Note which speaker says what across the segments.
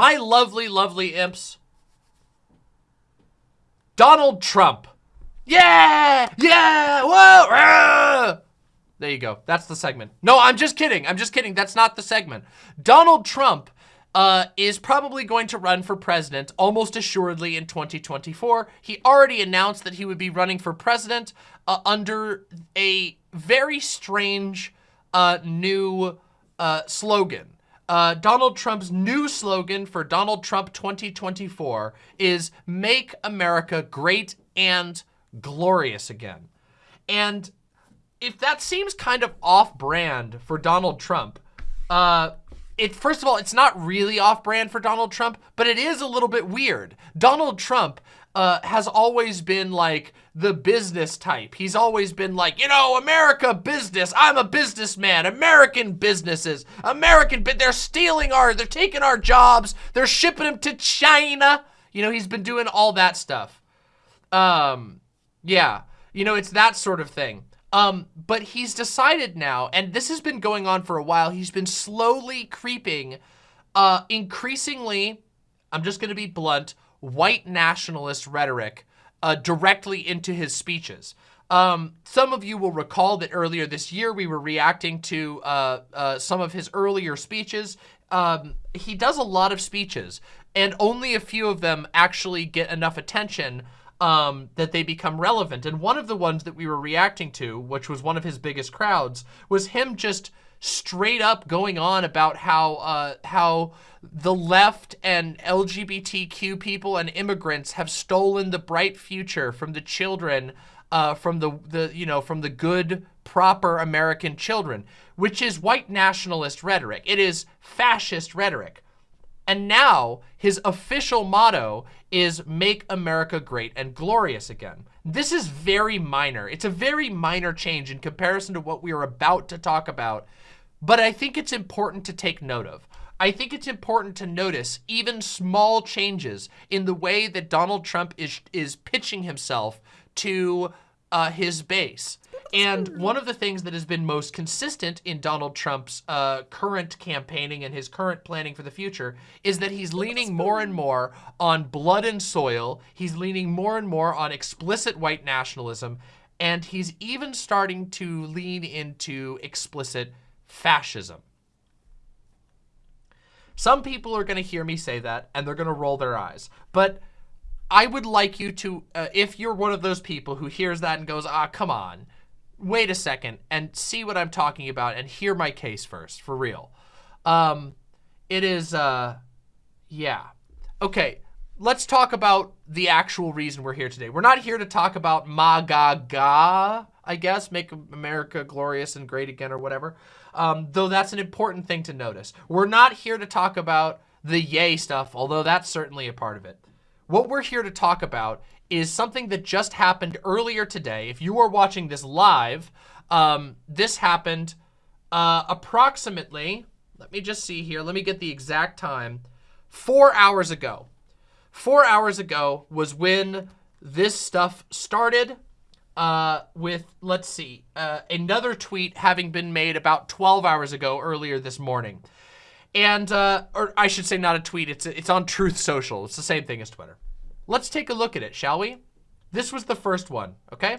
Speaker 1: my lovely, lovely imps, Donald Trump. Yeah! Yeah! Whoa! There you go. That's the segment. No, I'm just kidding. I'm just kidding. That's not the segment. Donald Trump uh, is probably going to run for president almost assuredly in 2024. He already announced that he would be running for president uh, under a very strange uh, new uh, slogan. Uh, Donald Trump's new slogan for Donald Trump 2024 is Make America Great and Glorious Again. And if that seems kind of off-brand for Donald Trump, uh, it first of all, it's not really off-brand for Donald Trump, but it is a little bit weird. Donald Trump uh, has always been like the business type. He's always been like, you know, America business. I'm a businessman. American businesses. American, but they're stealing our, they're taking our jobs. They're shipping them to China. You know, he's been doing all that stuff. Um, yeah, you know, it's that sort of thing. Um, but he's decided now, and this has been going on for a while, he's been slowly creeping, uh, increasingly, I'm just going to be blunt, white nationalist rhetoric uh, directly into his speeches. Um, some of you will recall that earlier this year we were reacting to uh, uh, some of his earlier speeches. Um, he does a lot of speeches, and only a few of them actually get enough attention um, that they become relevant. And one of the ones that we were reacting to, which was one of his biggest crowds, was him just straight up going on about how uh, how the left and LGBTQ people and immigrants have stolen the bright future from the children, uh, from the, the, you know, from the good, proper American children, which is white nationalist rhetoric. It is fascist rhetoric. And now his official motto is make America great and glorious again. This is very minor. It's a very minor change in comparison to what we are about to talk about, but I think it's important to take note of. I think it's important to notice even small changes in the way that Donald Trump is, is pitching himself to uh, his base. And one of the things that has been most consistent in Donald Trump's uh, current campaigning and his current planning for the future is that he's leaning more and more on blood and soil. He's leaning more and more on explicit white nationalism. And he's even starting to lean into explicit fascism. Some people are going to hear me say that and they're going to roll their eyes. But I would like you to, uh, if you're one of those people who hears that and goes, ah, come on, wait a second and see what I'm talking about and hear my case first, for real. Um, it is, uh, yeah. Okay, let's talk about the actual reason we're here today. We're not here to talk about MAGA, I guess, make America glorious and great again or whatever um, though that's an important thing to notice. We're not here to talk about the Ye stuff, although that's certainly a part of it. What we're here to talk about is something that just happened earlier today. If you are watching this live, um, this happened uh, approximately, let me just see here, let me get the exact time, four hours ago. Four hours ago was when this stuff started uh, with, let's see, uh, another tweet having been made about 12 hours ago earlier this morning. And, uh, or I should say not a tweet, it's, it's on Truth Social. It's the same thing as Twitter. Let's take a look at it, shall we? This was the first one, okay?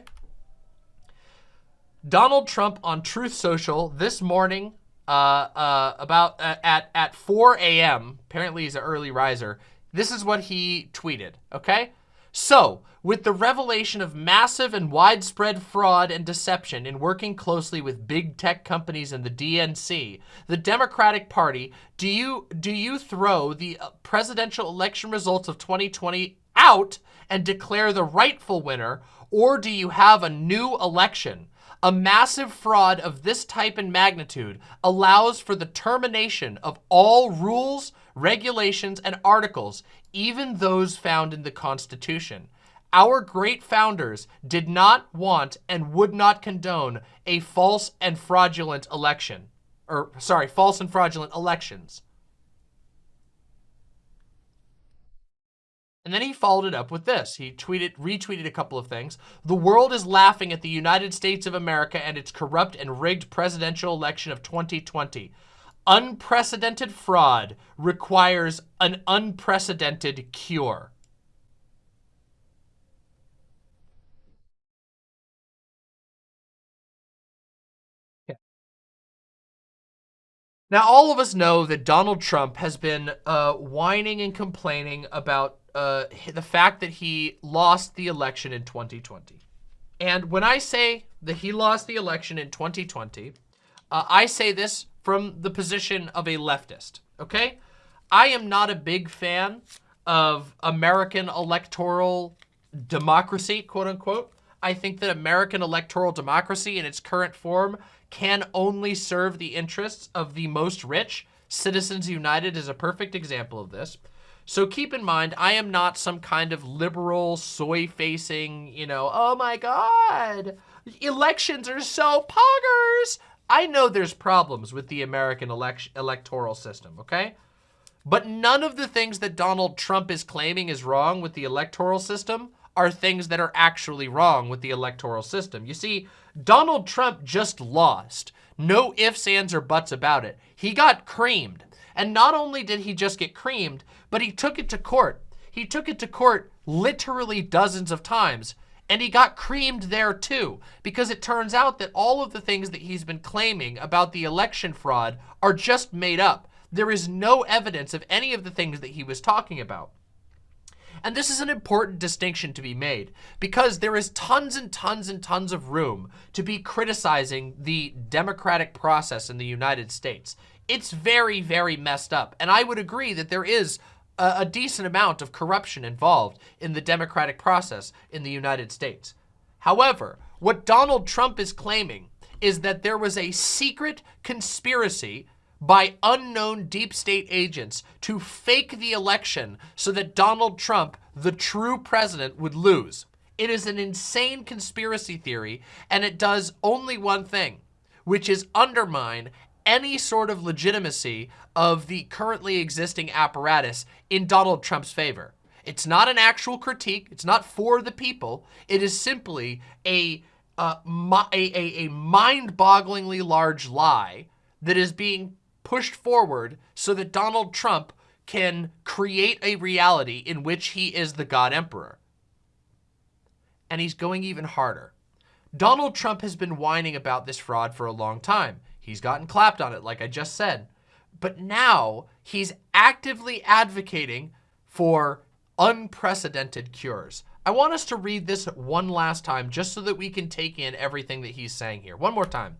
Speaker 1: Donald Trump on Truth Social this morning uh, uh, about uh, at, at 4 a.m. Apparently he's an early riser. This is what he tweeted, okay? So, with the revelation of massive and widespread fraud and deception in working closely with big tech companies and the DNC, the Democratic Party, do you do you throw the presidential election results of 2020 out and declare the rightful winner, or do you have a new election? A massive fraud of this type and magnitude allows for the termination of all rules, regulations, and articles, even those found in the Constitution. Our great founders did not want and would not condone a false and fraudulent election. Or, sorry, false and fraudulent elections. And then he followed it up with this. He tweeted, retweeted a couple of things. The world is laughing at the United States of America and its corrupt and rigged presidential election of 2020. Unprecedented fraud requires an unprecedented cure. Now, all of us know that Donald Trump has been uh, whining and complaining about uh, the fact that he lost the election in 2020. And when I say that he lost the election in 2020, uh, I say this from the position of a leftist, okay? I am not a big fan of American electoral democracy, quote unquote. I think that American electoral democracy in its current form can only serve the interests of the most rich. Citizens United is a perfect example of this. So keep in mind, I am not some kind of liberal, soy-facing, you know, oh my god, elections are so poggers. I know there's problems with the American election electoral system, okay? But none of the things that Donald Trump is claiming is wrong with the electoral system are things that are actually wrong with the electoral system. You see, Donald Trump just lost. No ifs, ands, or buts about it. He got creamed. And not only did he just get creamed, but he took it to court. He took it to court literally dozens of times. And he got creamed there too, because it turns out that all of the things that he's been claiming about the election fraud are just made up. There is no evidence of any of the things that he was talking about. And this is an important distinction to be made because there is tons and tons and tons of room to be criticizing the democratic process in the United States. It's very, very messed up. And I would agree that there is a, a decent amount of corruption involved in the democratic process in the United States. However, what Donald Trump is claiming is that there was a secret conspiracy by unknown deep state agents to fake the election so that Donald Trump, the true president, would lose. It is an insane conspiracy theory, and it does only one thing, which is undermine any sort of legitimacy of the currently existing apparatus in Donald Trump's favor. It's not an actual critique. It's not for the people. It is simply a, uh, a, a, a mind-bogglingly large lie that is being pushed forward so that Donald Trump can create a reality in which he is the God Emperor. And he's going even harder. Donald Trump has been whining about this fraud for a long time. He's gotten clapped on it, like I just said. But now he's actively advocating for unprecedented cures. I want us to read this one last time just so that we can take in everything that he's saying here. One more time.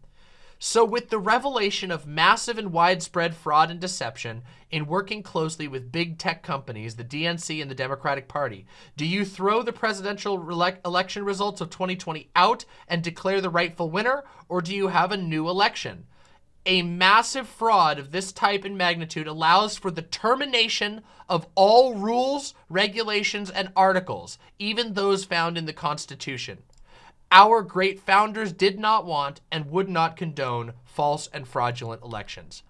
Speaker 1: So with the revelation of massive and widespread fraud and deception in working closely with big tech companies, the DNC and the Democratic Party, do you throw the presidential election results of 2020 out and declare the rightful winner, or do you have a new election? A massive fraud of this type and magnitude allows for the termination of all rules, regulations, and articles, even those found in the Constitution. Our great founders did not want and would not condone false and fraudulent elections.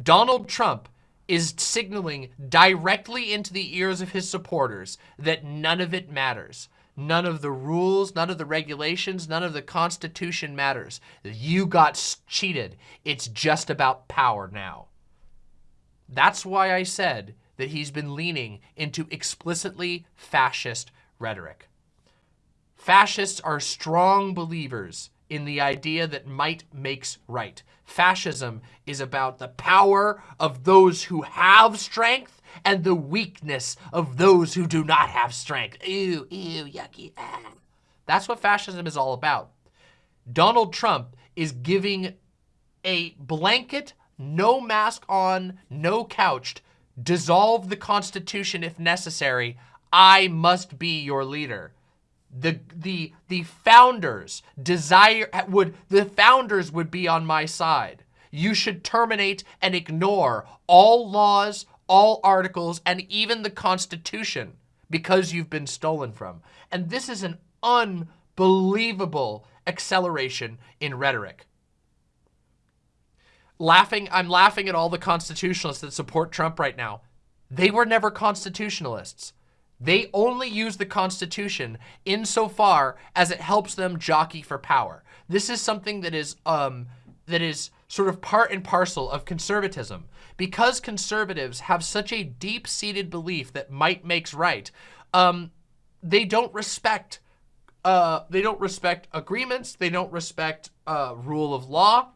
Speaker 1: Donald Trump is signaling directly into the ears of his supporters that none of it matters. None of the rules, none of the regulations, none of the Constitution matters. You got cheated. It's just about power now. That's why I said that he's been leaning into explicitly fascist rhetoric. Fascists are strong believers in the idea that might makes right. Fascism is about the power of those who have strength and the weakness of those who do not have strength. Ew, ew, yucky. Ah. That's what fascism is all about. Donald Trump is giving a blanket, no mask on, no couched, dissolve the Constitution if necessary. I must be your leader the the the founders desire would the founders would be on my side you should terminate and ignore all laws all articles and even the constitution because you've been stolen from. And this is an unbelievable acceleration in rhetoric. Laughing i'm laughing at all the constitutionalists that support trump right now. They were never constitutionalists. They only use the Constitution insofar as it helps them jockey for power. This is something that is um, that is sort of part and parcel of conservatism. Because conservatives have such a deep-seated belief that might makes right, um, they don't respect uh, they don't respect agreements. They don't respect uh, rule of law.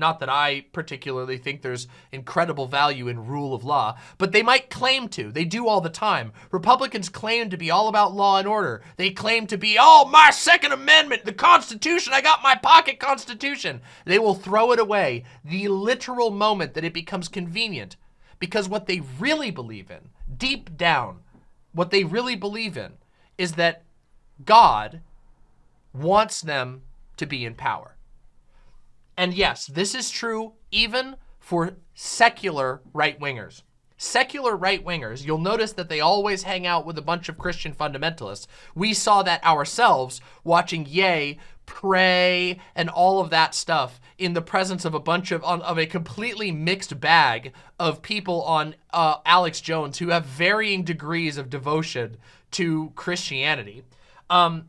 Speaker 1: Not that I particularly think there's incredible value in rule of law, but they might claim to. They do all the time. Republicans claim to be all about law and order. They claim to be, oh, my Second Amendment, the Constitution, I got my pocket Constitution. They will throw it away the literal moment that it becomes convenient because what they really believe in, deep down, what they really believe in is that God wants them to be in power. And yes, this is true even for secular right-wingers. Secular right-wingers, you'll notice that they always hang out with a bunch of Christian fundamentalists. We saw that ourselves watching Ye pray and all of that stuff in the presence of a bunch of, of a completely mixed bag of people on uh, Alex Jones who have varying degrees of devotion to Christianity. Um,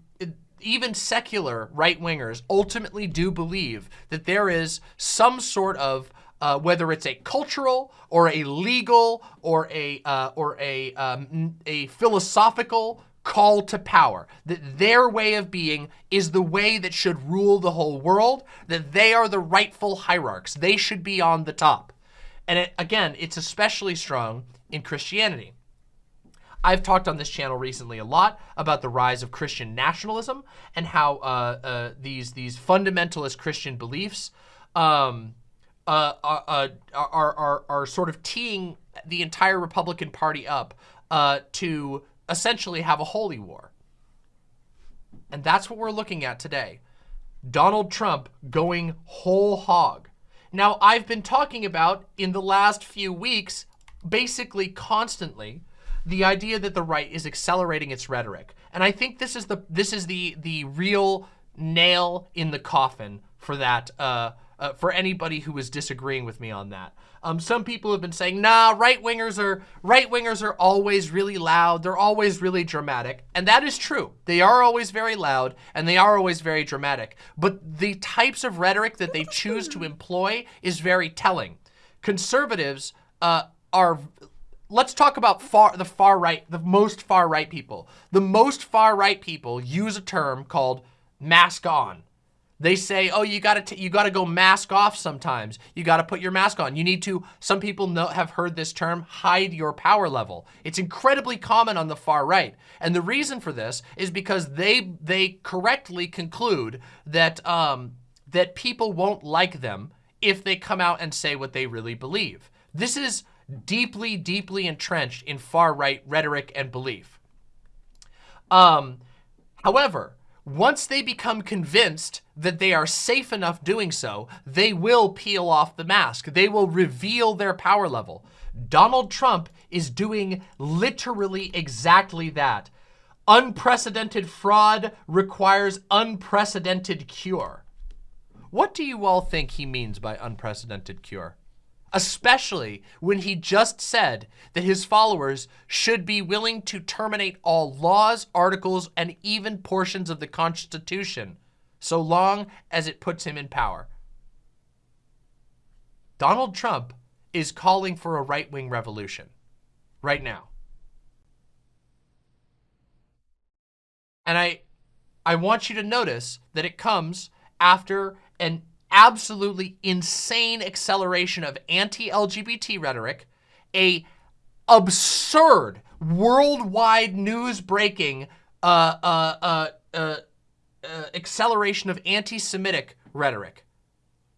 Speaker 1: even secular right-wingers ultimately do believe that there is some sort of uh, whether it's a cultural or a legal or a uh, or a um, a philosophical call to power, that their way of being is the way that should rule the whole world, that they are the rightful hierarchs. They should be on the top. And it, again, it's especially strong in Christianity. I've talked on this channel recently a lot about the rise of Christian nationalism and how uh, uh, these these fundamentalist Christian beliefs um, uh, uh, uh are, are, are sort of teeing the entire Republican Party up uh, to essentially have a holy war. And that's what we're looking at today. Donald Trump going whole hog. Now, I've been talking about in the last few weeks, basically constantly, the idea that the right is accelerating its rhetoric. And I think this is the this is the the real nail in the coffin for that uh, uh, for anybody who is disagreeing with me on that. Um, some people have been saying, nah, right wingers are right wingers are always really loud. They're always really dramatic, and that is true. They are always very loud, and they are always very dramatic. But the types of rhetoric that they choose to employ is very telling. Conservatives uh, are let's talk about far the far right, the most far right people. The most far right people use a term called mask on. They say, oh, you gotta you gotta go mask off sometimes. You gotta put your mask on. You need to, some people know, have heard this term, hide your power level. It's incredibly common on the far right. And the reason for this is because they they correctly conclude that um, that people won't like them if they come out and say what they really believe. This is deeply, deeply entrenched in far-right rhetoric and belief. Um, however, once they become convinced that they are safe enough doing so, they will peel off the mask. They will reveal their power level. Donald Trump is doing literally exactly that. Unprecedented fraud requires unprecedented cure. What do you all think he means by unprecedented cure? Especially when he just said that his followers should be willing to terminate all laws, articles, and even portions of the Constitution, so long as it puts him in power. Donald Trump is calling for a right-wing revolution right now. And I, I want you to notice that it comes after an absolutely insane acceleration of anti-LGBT rhetoric, a absurd worldwide news breaking uh, uh, uh, uh, uh acceleration of anti-Semitic rhetoric.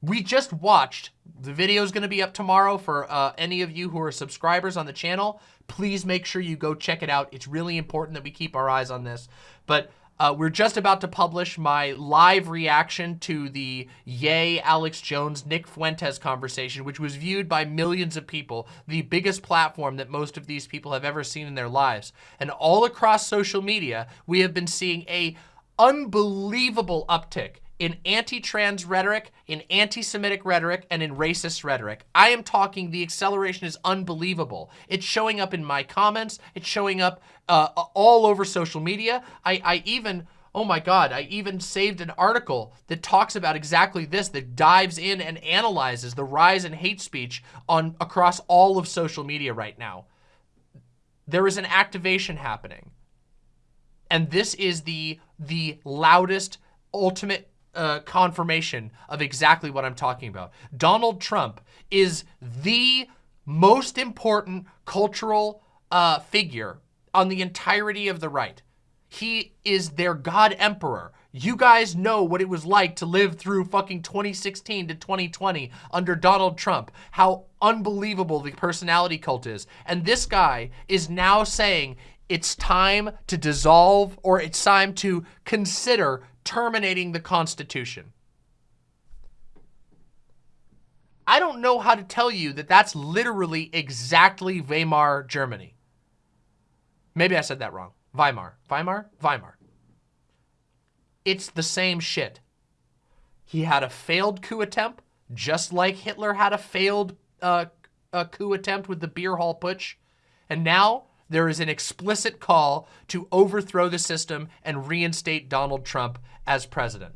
Speaker 1: We just watched, the video is going to be up tomorrow for uh, any of you who are subscribers on the channel. Please make sure you go check it out. It's really important that we keep our eyes on this. But uh, we're just about to publish my live reaction to the Ye Alex Jones Nick Fuentes conversation, which was viewed by millions of people, the biggest platform that most of these people have ever seen in their lives. And all across social media, we have been seeing a unbelievable uptick in anti-trans rhetoric, in anti-Semitic rhetoric, and in racist rhetoric. I am talking, the acceleration is unbelievable. It's showing up in my comments. It's showing up uh, all over social media. I, I even Oh my God, I even saved an article that talks about exactly this, that dives in and analyzes the rise in hate speech on across all of social media right now. There is an activation happening. And this is the, the loudest, ultimate uh, confirmation of exactly what I'm talking about. Donald Trump is the most important cultural uh, figure on the entirety of the right. He is their God Emperor. You guys know what it was like to live through fucking 2016 to 2020 under Donald Trump, how unbelievable the personality cult is. And this guy is now saying it's time to dissolve or it's time to consider terminating the Constitution. I don't know how to tell you that that's literally exactly Weimar Germany. Maybe I said that wrong. Weimar. Weimar? Weimar. It's the same shit. He had a failed coup attempt, just like Hitler had a failed uh, a coup attempt with the beer hall putsch. And now there is an explicit call to overthrow the system and reinstate Donald Trump as president.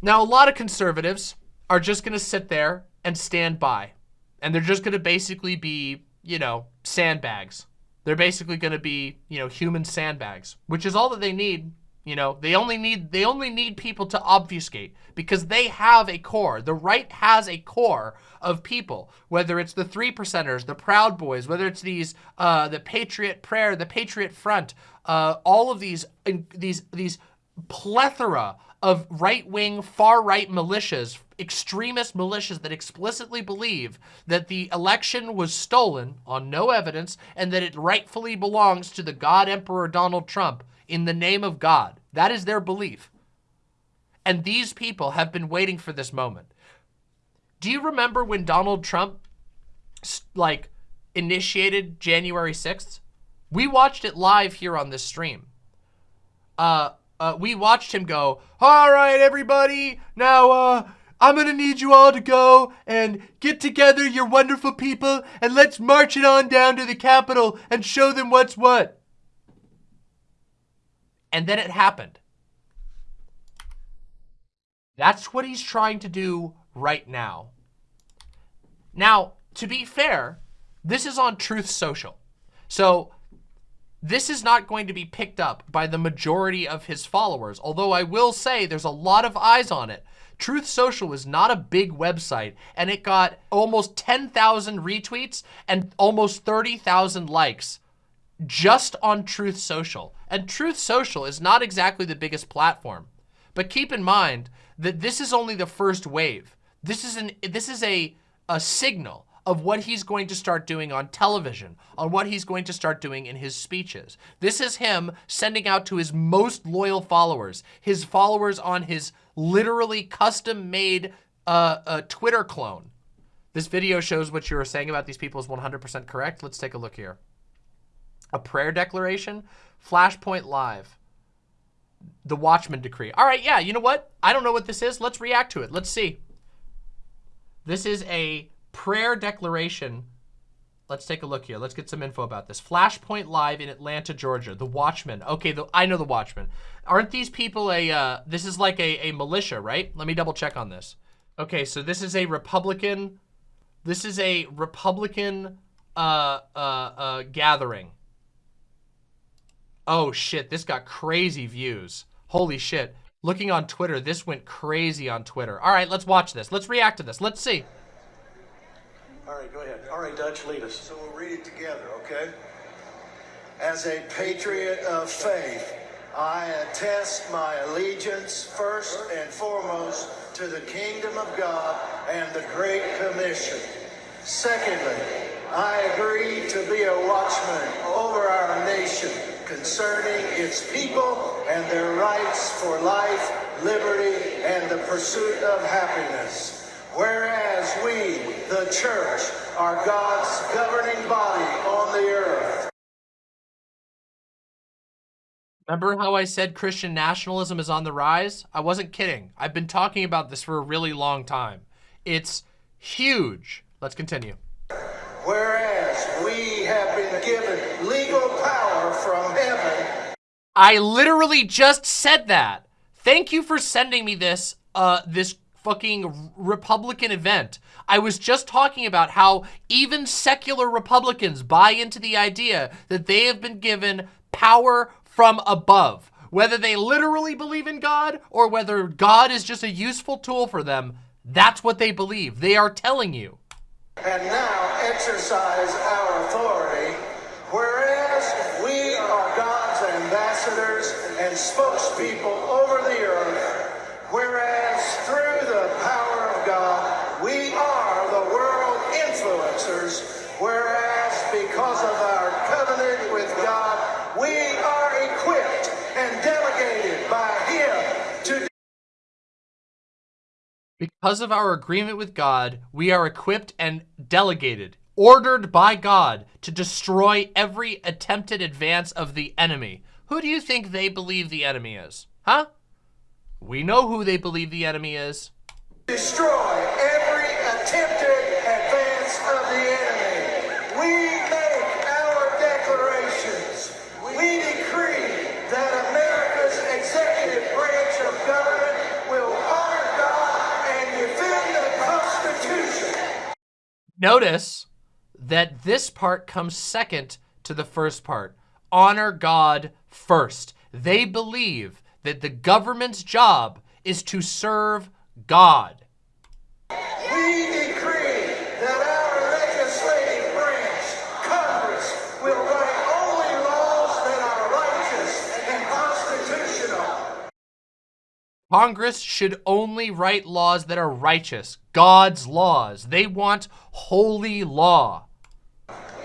Speaker 1: Now, a lot of conservatives are just going to sit there and stand by. And they're just going to basically be, you know, sandbags. They're basically going to be, you know, human sandbags, which is all that they need. You know, they only need they only need people to obfuscate because they have a core. The right has a core of people, whether it's the three percenters, the Proud Boys, whether it's these uh, the Patriot Prayer, the Patriot Front, uh, all of these these these plethora of right-wing, far-right militias, extremist militias that explicitly believe that the election was stolen on no evidence and that it rightfully belongs to the God Emperor Donald Trump in the name of God. That is their belief. And these people have been waiting for this moment. Do you remember when Donald Trump, like, initiated January 6th? We watched it live here on this stream. Uh, uh, we watched him go, all right, everybody, now uh, I'm to need you all to go and get together, your wonderful people, and let's march it on down to the Capitol and show them what's what. And then it happened. That's what he's trying to do right now. Now, to be fair, this is on Truth Social. So this is not going to be picked up by the majority of his followers, although I will say there's a lot of eyes on it. Truth Social was not a big website, and it got almost 10,000 retweets and almost 30,000 likes just on Truth Social. And Truth Social is not exactly the biggest platform. But keep in mind that this is only the first wave. This is an this is a a signal of what he's going to start doing on television, on what he's going to start doing in his speeches. This is him sending out to his most loyal followers, his followers on his literally custom-made uh, uh, Twitter clone. This video shows what you were saying about these people is 100% correct. Let's take a look here. A prayer declaration, Flashpoint Live, the Watchman Decree. All right, yeah, you know what? I don't know what this is. Let's react to it. Let's see. This is a prayer declaration. Let's take a look here. Let's get some info about this. Flashpoint Live in Atlanta, Georgia. The Watchmen. Okay, the, I know the Watchmen. Aren't these people a, uh, this is like a, a militia, right? Let me double check on this. Okay, so this is a Republican, this is a Republican uh, uh, uh, gathering. Oh shit, this got crazy views. Holy shit. Looking on Twitter, this went crazy on Twitter. All right, let's watch this. Let's react to this. Let's see.
Speaker 2: All right, go ahead. All right, Dutch, lead us. So we'll read it together, okay? As a patriot of faith, I attest my allegiance first and foremost to the kingdom of God and the Great Commission. Secondly, I agree to be a watchman over our nation concerning its people and their rights for life, liberty, and the pursuit of happiness. Whereas we, the church, are God's governing body on the earth.
Speaker 1: Remember how I said Christian nationalism is on the rise? I wasn't kidding. I've been talking about this for a really long time. It's huge. Let's continue.
Speaker 2: Whereas we have been given legal power from heaven
Speaker 1: I literally just said that. Thank you for sending me this, uh, this fucking Republican event. I was just talking about how even secular Republicans buy into the idea that they have been given power from above. Whether they literally believe in God or whether God is just a useful tool for them, that's what they believe. They are telling you.
Speaker 2: And now exercise our authority, whereas we are God's ambassadors and spokespeople Because of our
Speaker 1: agreement with God, we are equipped and delegated, ordered by God to destroy every attempted advance of the enemy. Who do you think they believe the enemy is? Huh? We know who they believe the enemy is.
Speaker 2: destroy every attempted advance of the enemy.
Speaker 1: Notice that this part comes second to the first part. Honor God first. They believe that the government's job is to serve God.
Speaker 2: Congress
Speaker 1: should only write laws that are righteous, God's laws. They want holy law.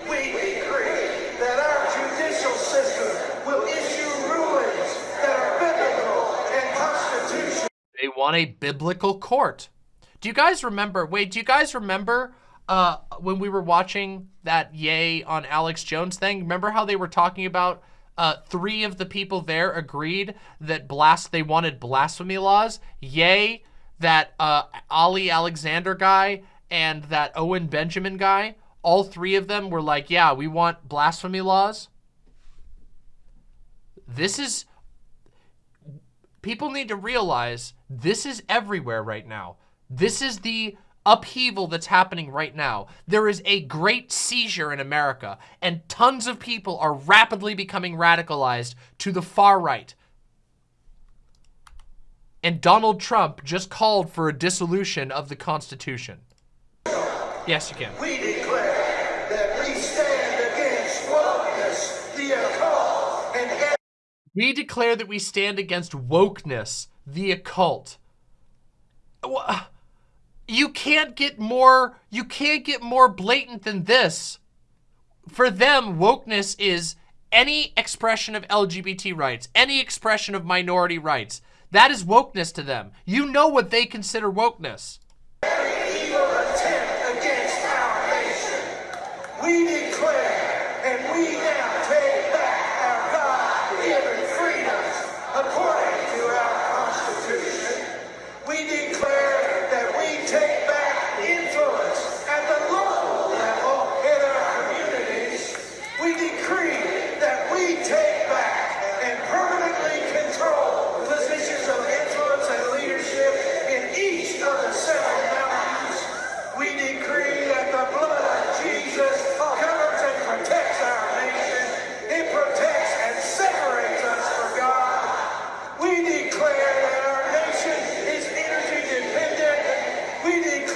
Speaker 2: We decree that our judicial system will issue rulings that are biblical and constitutional.
Speaker 1: They want a biblical court. Do you guys remember, wait, do you guys remember uh, when we were watching that Ye on Alex Jones thing? Remember how they were talking about uh, three of the people there agreed that blast they wanted blasphemy laws? Ye, that uh, Ali Alexander guy, and that Owen Benjamin guy. All three of them were like, yeah, we want blasphemy laws. This is people need to realize this is everywhere right now. This is the upheaval that's happening right now. There is a great seizure in America, and tons of people are rapidly becoming radicalized to the far right. And Donald Trump just called for a dissolution of the Constitution. Yes, you can.
Speaker 2: We declare that we stand against wokeness, the occult, and
Speaker 1: We declare that we stand against wokeness, the occult. Wha- You can't get more, you can't get more blatant than this. For them, wokeness is any expression of LGBT rights, any expression of minority rights. That is wokeness to them. You know what they consider wokeness.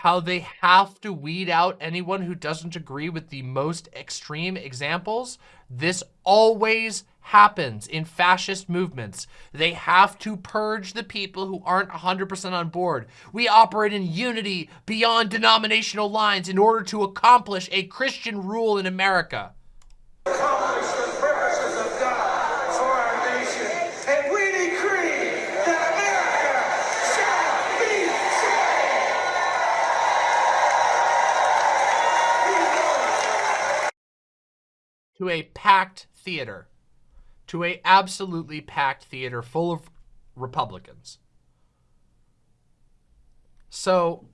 Speaker 1: how they have to weed out anyone who doesn't agree with the most extreme examples? This always happens in fascist movements. They have to purge the people who aren't 100% on board. We operate in unity beyond denominational lines in order to accomplish a Christian rule in America.
Speaker 2: accomplish the purposes of God for our nation. And we decree that
Speaker 1: a packed theater, to a absolutely packed theater full of Republicans. So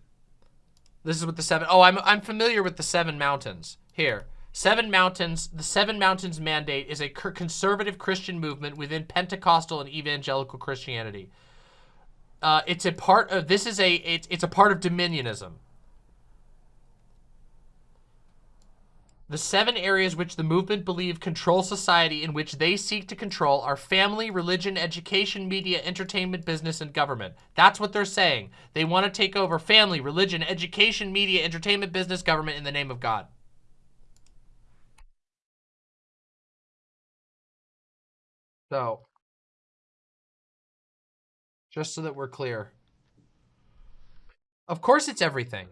Speaker 1: this is what the seven, oh, I'm, I'm familiar with the seven mountains here. Seven Mountains, the Seven Mountains Mandate is a conservative Christian movement within Pentecostal and evangelical Christianity. Uh, it's a part of, this is a, it's, it's a part of dominionism. The seven areas which the movement believe control society in which they seek to control are family, religion, education, media, entertainment, business, and government. That's what they're saying. They want to take over family, religion, education, media, entertainment, business, government in the name of God. So, just so that we're clear. Of course it's everything.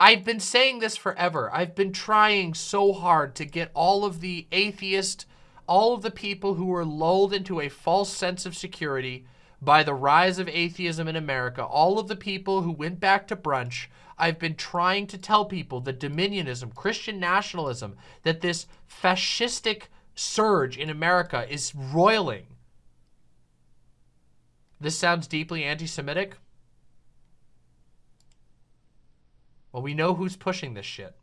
Speaker 1: I've been saying this forever. I've been trying so hard to get all of the atheist, all of the people who were lulled into a false sense of security by the rise of atheism in America, all of the people who went back to brunch, I've been trying to tell people that dominionism, Christian nationalism, that this fascistic surge in America is roiling. This sounds deeply anti-Semitic. Well, we know who's pushing this shit.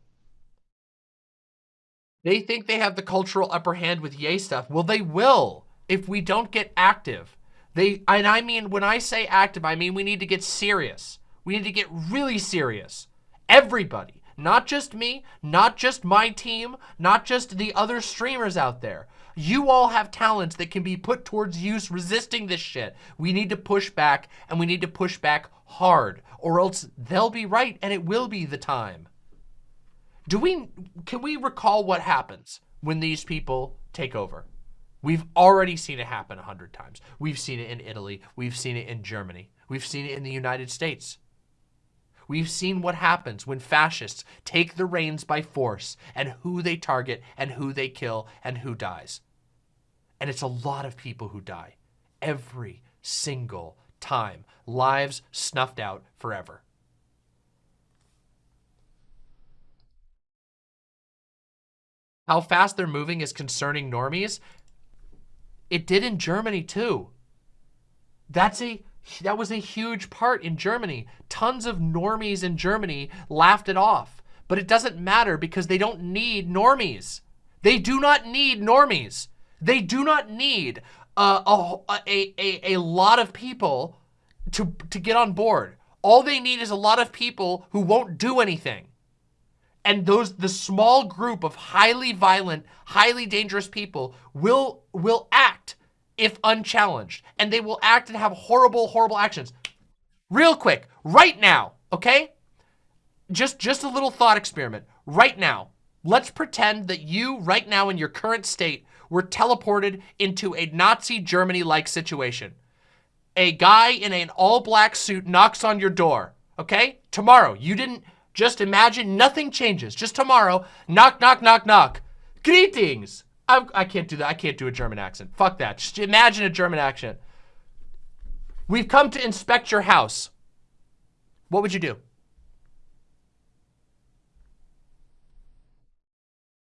Speaker 1: They think they have the cultural upper hand with Ye stuff. Well, they will if we don't get active. They, and I mean, when I say active, I mean we need to get serious. We need to get really serious. Everybody. Not just me, not just my team, not just the other streamers out there. You all have talents that can be put towards use resisting this shit. We need to push back and we need to push back hard or else they'll be right and it will be the time. Do we, can we recall what happens when these people take over? We've already seen it happen a hundred times. We've seen it in Italy. We've seen it in Germany. We've seen it in the United States. We've seen what happens when fascists take the reins by force and who they target and who they kill and who dies. And it's a lot of people who die every single time. Lives snuffed out forever. How fast they're moving is concerning normies. It did in Germany too. That's a that was a huge part in Germany. Tons of normies in Germany laughed it off. But it doesn't matter because they don't need normies. They do not need normies. They do not need uh, a, a, a, a lot of people to, to get on board. All they need is a lot of people who won't do anything. And those the small group of highly violent, highly dangerous people will will act if unchallenged. And they will act and have horrible, horrible actions. Real quick, right now, okay? Just, just a little thought experiment. Right now, let's pretend that you, right now in your current state, were teleported into a Nazi Germany-like situation. A guy in an all-black suit knocks on your door, okay? Tomorrow, you didn't, just imagine nothing changes. Just tomorrow, knock, knock, knock, knock. Greetings. I'm, I can not do that. I can't do a German accent. Fuck that. Just imagine a German accent. We've come to inspect your house. What would you do?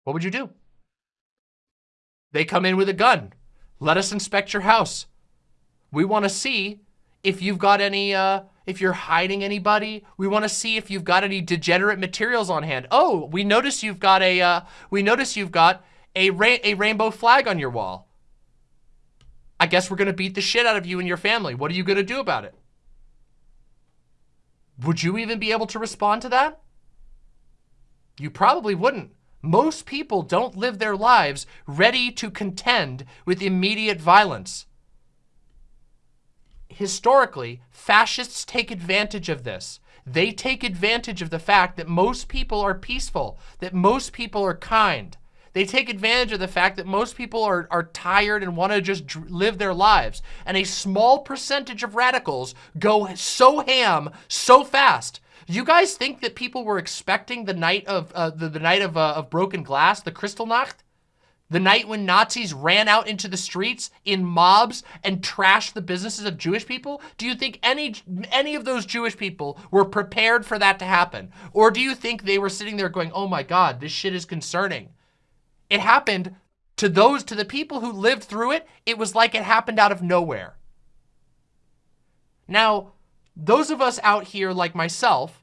Speaker 1: What would you do? They come in with a gun. Let us inspect your house. We want to see if you've got any, uh, if you're hiding anybody. We want to see if you've got any degenerate materials on hand. Oh, we notice you've got a, uh, we notice you've got a, ra a rainbow flag on your wall. I guess we're going to beat the shit out of you and your family. What are you going to do about it? Would you even be able to respond to that? You probably wouldn't. Most people don't live their lives ready to contend with immediate violence. Historically, fascists take advantage of this. They take advantage of the fact that most people are peaceful, that most people are kind, they take advantage of the fact that most people are, are tired and want to just live their lives. And a small percentage of radicals go so ham so fast. You guys think that people were expecting the night of uh, the, the night of, uh, of broken glass, the Kristallnacht? The night when Nazis ran out into the streets in mobs and trashed the businesses of Jewish people? Do you think any any of those Jewish people were prepared for that to happen? Or do you think they were sitting there going, oh my God, this shit is concerning? it happened to those, to the people who lived through it, it was like it happened out of nowhere. Now, those of us out here like myself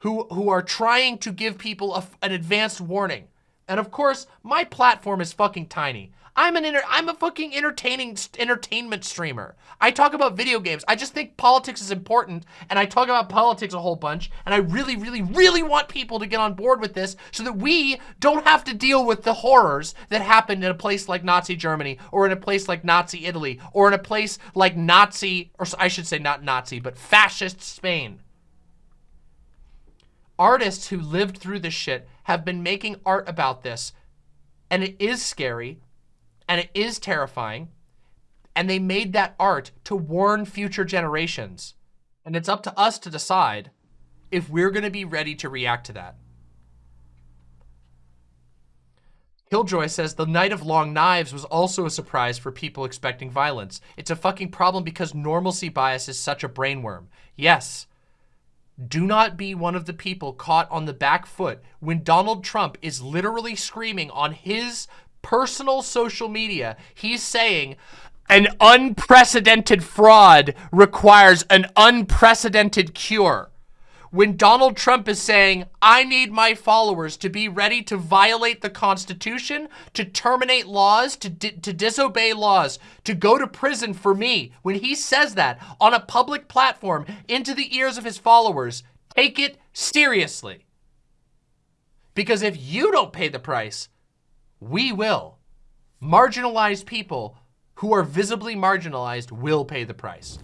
Speaker 1: who, who are trying to give people a, an advanced warning, and of course, my platform is fucking tiny. I'm an inter I'm a fucking entertaining entertainment streamer. I talk about video games. I just think politics is important and I talk about politics a whole bunch and I really, really, really want people to get on board with this so that we don't have to deal with the horrors that happened in a place like Nazi Germany or in a place like Nazi Italy or in a place like Nazi, or I should say not Nazi, but fascist Spain. Artists who lived through this shit have been making art about this and it is scary and it is terrifying. And they made that art to warn future generations. And it's up to us to decide if we're going to be ready to react to that. Killjoy says the Night of Long Knives was also a surprise for people expecting violence. It's a fucking problem because normalcy bias is such a brainworm. Yes. Do not be one of the people caught on the back foot when Donald Trump is literally screaming on his personal social media, he's saying an unprecedented fraud requires an unprecedented cure. When Donald Trump is saying, I need my followers to be ready to violate the Constitution, to terminate laws, to, to disobey laws, to go to prison for me, when he says that on a public platform into the ears of his followers, take it seriously. Because if you don't pay the price, we will. Marginalized people who are visibly marginalized will pay the price.